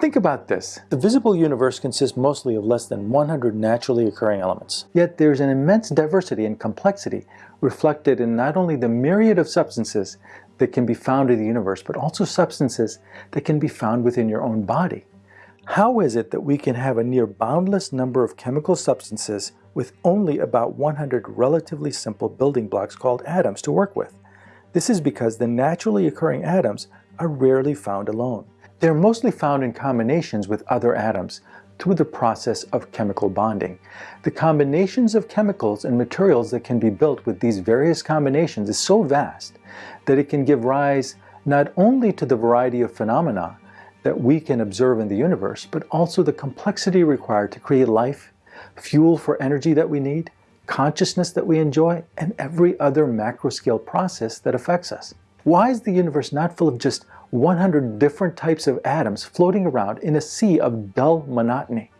Think about this. The visible universe consists mostly of less than 100 naturally occurring elements. Yet there's an immense diversity and complexity reflected in not only the myriad of substances that can be found in the universe, but also substances that can be found within your own body. How is it that we can have a near boundless number of chemical substances with only about 100 relatively simple building blocks called atoms to work with? This is because the naturally occurring atoms are rarely found alone. They're mostly found in combinations with other atoms through the process of chemical bonding. The combinations of chemicals and materials that can be built with these various combinations is so vast that it can give rise not only to the variety of phenomena that we can observe in the universe, but also the complexity required to create life, fuel for energy that we need, consciousness that we enjoy, and every other macro-scale process that affects us. Why is the universe not full of just 100 different types of atoms floating around in a sea of dull monotony.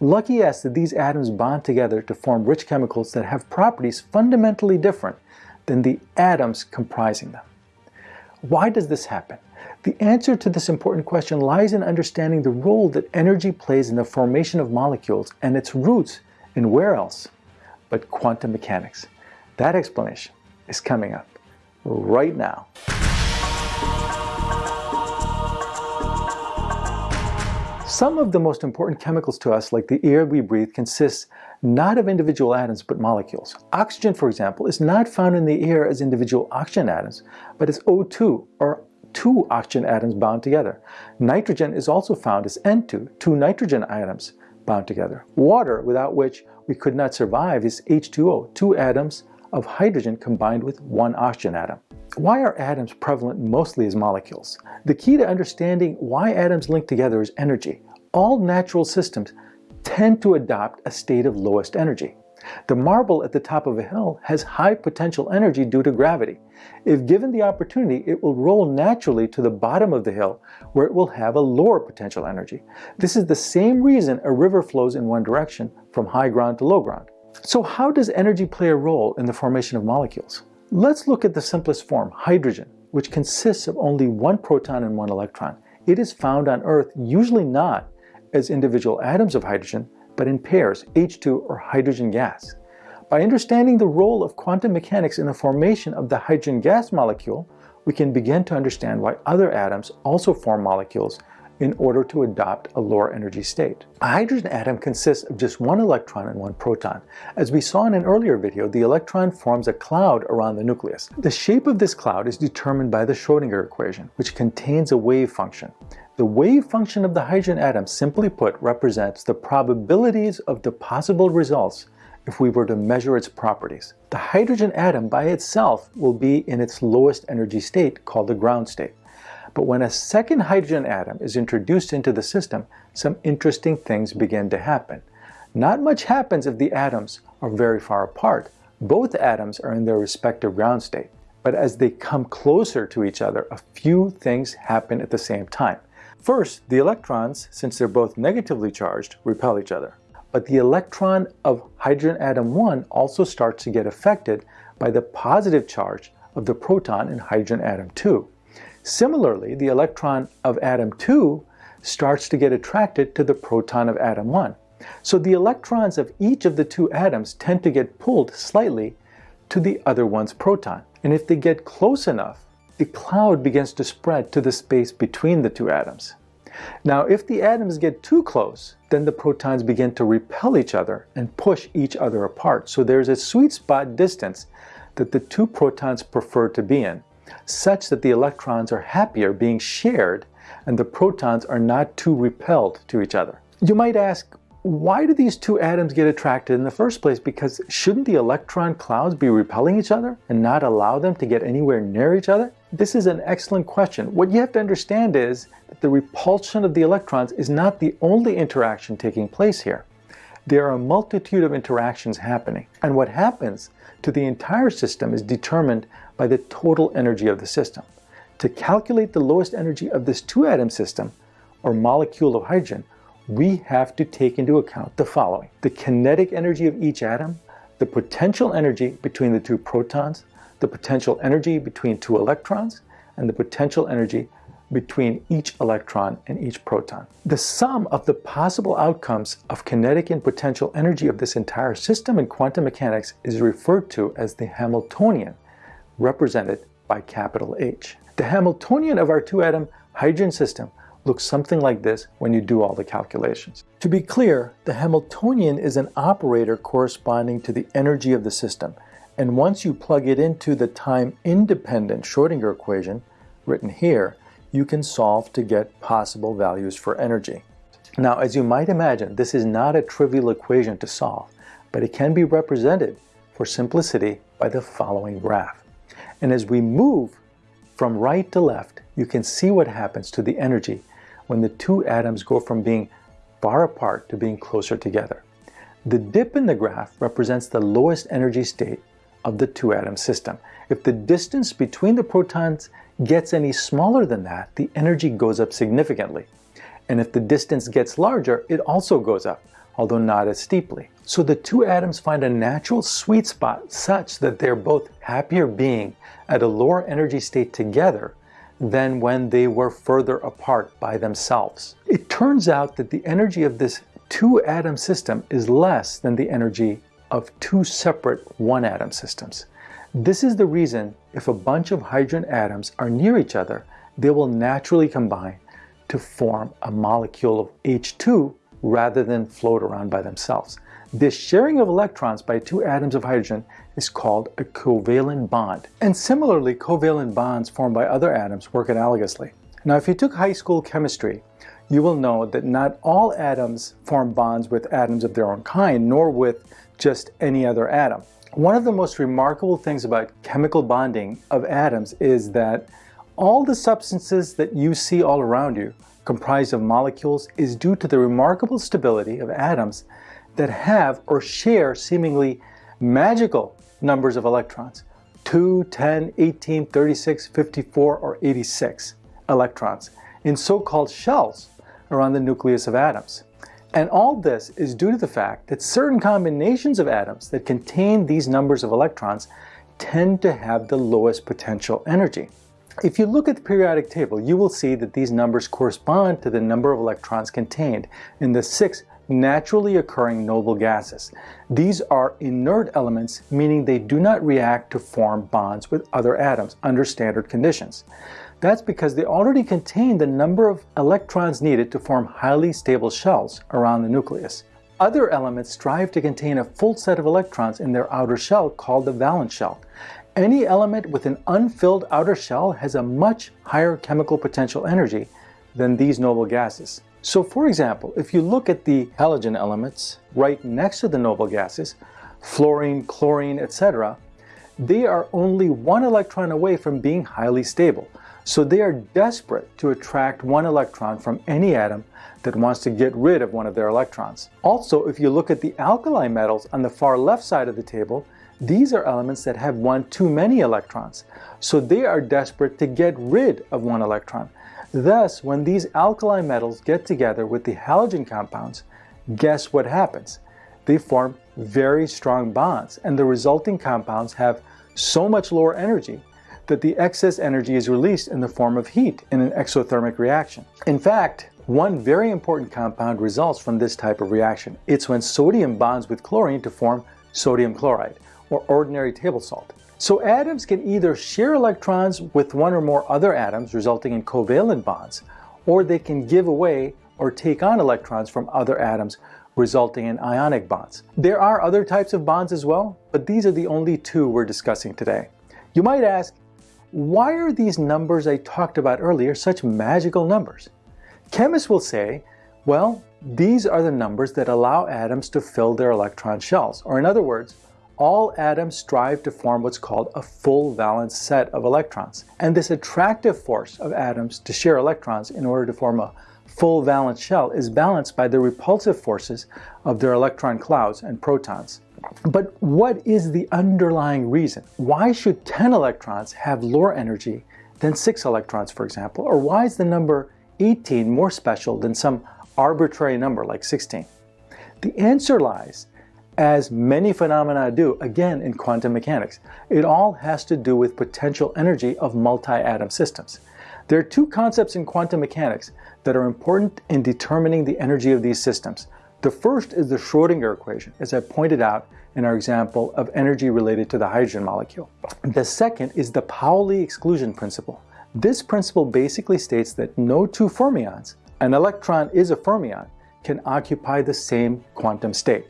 Lucky us that these atoms bond together to form rich chemicals that have properties fundamentally different than the atoms comprising them. Why does this happen? The answer to this important question lies in understanding the role that energy plays in the formation of molecules and its roots in where else but quantum mechanics. That explanation is coming up right now. Some of the most important chemicals to us, like the air we breathe, consists not of individual atoms but molecules. Oxygen, for example, is not found in the air as individual oxygen atoms, but as O2, or two oxygen atoms bound together. Nitrogen is also found as N2, two nitrogen atoms bound together. Water, without which we could not survive, is H2O, two atoms of hydrogen combined with one oxygen atom. Why are atoms prevalent mostly as molecules? The key to understanding why atoms link together is energy. All natural systems tend to adopt a state of lowest energy. The marble at the top of a hill has high potential energy due to gravity. If given the opportunity, it will roll naturally to the bottom of the hill where it will have a lower potential energy. This is the same reason a river flows in one direction from high ground to low ground. So how does energy play a role in the formation of molecules? Let's look at the simplest form, hydrogen, which consists of only one proton and one electron. It is found on Earth usually not as individual atoms of hydrogen, but in pairs, H2 or hydrogen gas. By understanding the role of quantum mechanics in the formation of the hydrogen gas molecule, we can begin to understand why other atoms also form molecules in order to adopt a lower energy state. A hydrogen atom consists of just one electron and one proton. As we saw in an earlier video, the electron forms a cloud around the nucleus. The shape of this cloud is determined by the Schrodinger equation, which contains a wave function. The wave function of the hydrogen atom, simply put, represents the probabilities of the possible results if we were to measure its properties. The hydrogen atom by itself will be in its lowest energy state, called the ground state. But when a second hydrogen atom is introduced into the system, some interesting things begin to happen. Not much happens if the atoms are very far apart. Both atoms are in their respective ground state. But as they come closer to each other, a few things happen at the same time. First, the electrons, since they're both negatively charged, repel each other. But the electron of hydrogen atom 1 also starts to get affected by the positive charge of the proton in hydrogen atom 2. Similarly, the electron of atom 2 starts to get attracted to the proton of atom 1. So the electrons of each of the two atoms tend to get pulled slightly to the other one's proton. And if they get close enough, the cloud begins to spread to the space between the two atoms. Now, if the atoms get too close, then the protons begin to repel each other and push each other apart. So there's a sweet spot distance that the two protons prefer to be in such that the electrons are happier being shared and the protons are not too repelled to each other. You might ask, why do these two atoms get attracted in the first place? Because shouldn't the electron clouds be repelling each other and not allow them to get anywhere near each other? This is an excellent question. What you have to understand is that the repulsion of the electrons is not the only interaction taking place here. There are a multitude of interactions happening. And what happens to the entire system is determined by the total energy of the system. To calculate the lowest energy of this two-atom system, or molecule of hydrogen, we have to take into account the following. The kinetic energy of each atom, the potential energy between the two protons, the potential energy between two electrons, and the potential energy between each electron and each proton. The sum of the possible outcomes of kinetic and potential energy of this entire system in quantum mechanics is referred to as the Hamiltonian, represented by capital H. The Hamiltonian of our two-atom hydrogen system looks something like this when you do all the calculations. To be clear, the Hamiltonian is an operator corresponding to the energy of the system, and once you plug it into the time-independent Schrodinger equation, written here, you can solve to get possible values for energy. Now, as you might imagine, this is not a trivial equation to solve, but it can be represented for simplicity by the following graph. And as we move from right to left, you can see what happens to the energy when the two atoms go from being far apart to being closer together. The dip in the graph represents the lowest energy state of the two-atom system. If the distance between the protons gets any smaller than that, the energy goes up significantly. And if the distance gets larger, it also goes up, although not as steeply. So the two atoms find a natural sweet spot such that they're both happier being at a lower energy state together than when they were further apart by themselves. It turns out that the energy of this two atom system is less than the energy of two separate one atom systems. This is the reason if a bunch of hydrogen atoms are near each other, they will naturally combine to form a molecule of H2 rather than float around by themselves. This sharing of electrons by two atoms of hydrogen is called a covalent bond. And similarly, covalent bonds formed by other atoms work analogously. Now, if you took high school chemistry, you will know that not all atoms form bonds with atoms of their own kind, nor with just any other atom. One of the most remarkable things about chemical bonding of atoms is that all the substances that you see all around you comprised of molecules is due to the remarkable stability of atoms that have or share seemingly magical numbers of electrons 2, 10, 18, 36, 54, or 86 electrons in so-called shells around the nucleus of atoms. And all this is due to the fact that certain combinations of atoms that contain these numbers of electrons tend to have the lowest potential energy. If you look at the periodic table, you will see that these numbers correspond to the number of electrons contained in the six naturally occurring noble gases. These are inert elements, meaning they do not react to form bonds with other atoms under standard conditions. That's because they already contain the number of electrons needed to form highly stable shells around the nucleus. Other elements strive to contain a full set of electrons in their outer shell called the valence shell. Any element with an unfilled outer shell has a much higher chemical potential energy than these noble gases. So for example, if you look at the halogen elements right next to the noble gases, fluorine, chlorine, etc., they are only one electron away from being highly stable. So they are desperate to attract one electron from any atom that wants to get rid of one of their electrons. Also, if you look at the alkali metals on the far left side of the table, these are elements that have one too many electrons. So they are desperate to get rid of one electron. Thus, when these alkali metals get together with the halogen compounds, guess what happens? They form very strong bonds, and the resulting compounds have so much lower energy that the excess energy is released in the form of heat in an exothermic reaction. In fact, one very important compound results from this type of reaction. It's when sodium bonds with chlorine to form sodium chloride, or ordinary table salt. So atoms can either share electrons with one or more other atoms, resulting in covalent bonds, or they can give away or take on electrons from other atoms, resulting in ionic bonds. There are other types of bonds as well, but these are the only two we're discussing today. You might ask, why are these numbers I talked about earlier such magical numbers? Chemists will say, well, these are the numbers that allow atoms to fill their electron shells, or in other words, all atoms strive to form what's called a full valence set of electrons. And this attractive force of atoms to share electrons in order to form a full valence shell is balanced by the repulsive forces of their electron clouds and protons. But what is the underlying reason? Why should 10 electrons have lower energy than 6 electrons, for example? Or why is the number 18 more special than some arbitrary number like 16? The answer lies, as many phenomena do, again in quantum mechanics. It all has to do with potential energy of multi-atom systems. There are two concepts in quantum mechanics that are important in determining the energy of these systems. The first is the Schrodinger equation, as I pointed out in our example of energy related to the hydrogen molecule. The second is the Pauli exclusion principle. This principle basically states that no two fermions, an electron is a fermion, can occupy the same quantum state.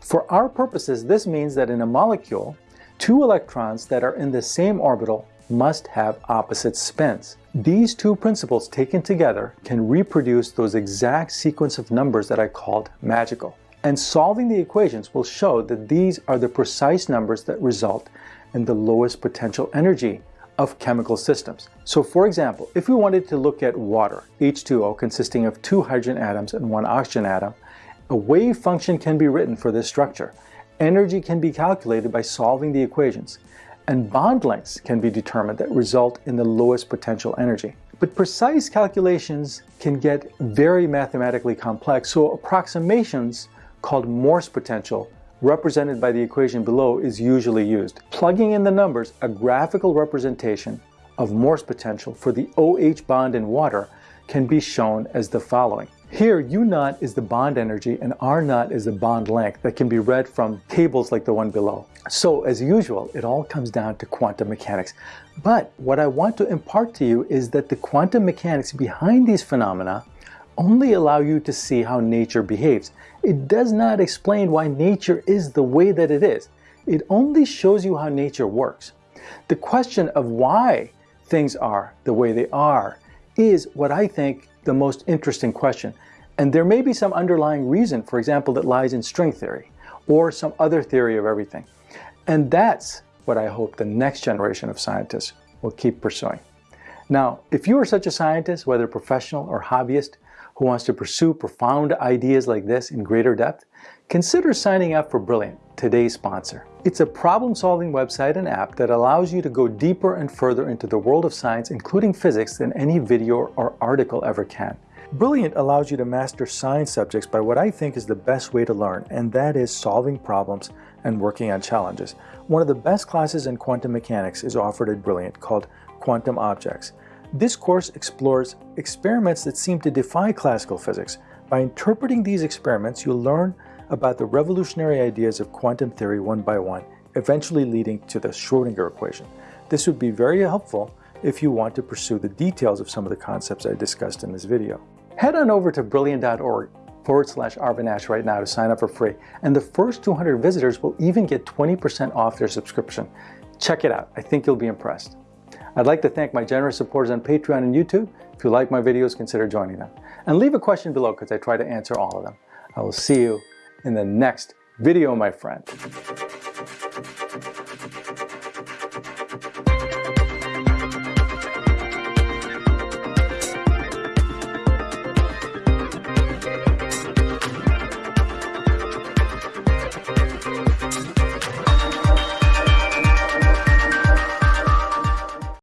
For our purposes, this means that in a molecule, two electrons that are in the same orbital must have opposite spins. These two principles taken together can reproduce those exact sequence of numbers that I called magical. And solving the equations will show that these are the precise numbers that result in the lowest potential energy of chemical systems. So for example, if we wanted to look at water, H2O consisting of two hydrogen atoms and one oxygen atom, a wave function can be written for this structure. Energy can be calculated by solving the equations and bond lengths can be determined that result in the lowest potential energy. But precise calculations can get very mathematically complex, so approximations called Morse potential represented by the equation below is usually used. Plugging in the numbers, a graphical representation of Morse potential for the OH bond in water can be shown as the following. Here, U naught is the bond energy and R naught is the bond length that can be read from tables like the one below. So as usual, it all comes down to quantum mechanics. But what I want to impart to you is that the quantum mechanics behind these phenomena only allow you to see how nature behaves. It does not explain why nature is the way that it is. It only shows you how nature works. The question of why things are the way they are is what I think the most interesting question. And there may be some underlying reason, for example, that lies in string theory or some other theory of everything. And that's what I hope the next generation of scientists will keep pursuing. Now, if you are such a scientist, whether professional or hobbyist, who wants to pursue profound ideas like this in greater depth, consider signing up for Brilliant, today's sponsor. It's a problem-solving website and app that allows you to go deeper and further into the world of science, including physics, than any video or article ever can. Brilliant allows you to master science subjects by what I think is the best way to learn, and that is solving problems and working on challenges. One of the best classes in quantum mechanics is offered at Brilliant called Quantum Objects. This course explores experiments that seem to defy classical physics. By interpreting these experiments, you'll learn about the revolutionary ideas of quantum theory one by one, eventually leading to the Schrodinger equation. This would be very helpful if you want to pursue the details of some of the concepts I discussed in this video. Head on over to brilliant.org forward slash Arvin right now to sign up for free. And the first 200 visitors will even get 20% off their subscription. Check it out. I think you'll be impressed. I'd like to thank my generous supporters on Patreon and YouTube. If you like my videos, consider joining them. And leave a question below because I try to answer all of them. I will see you in the next video, my friend.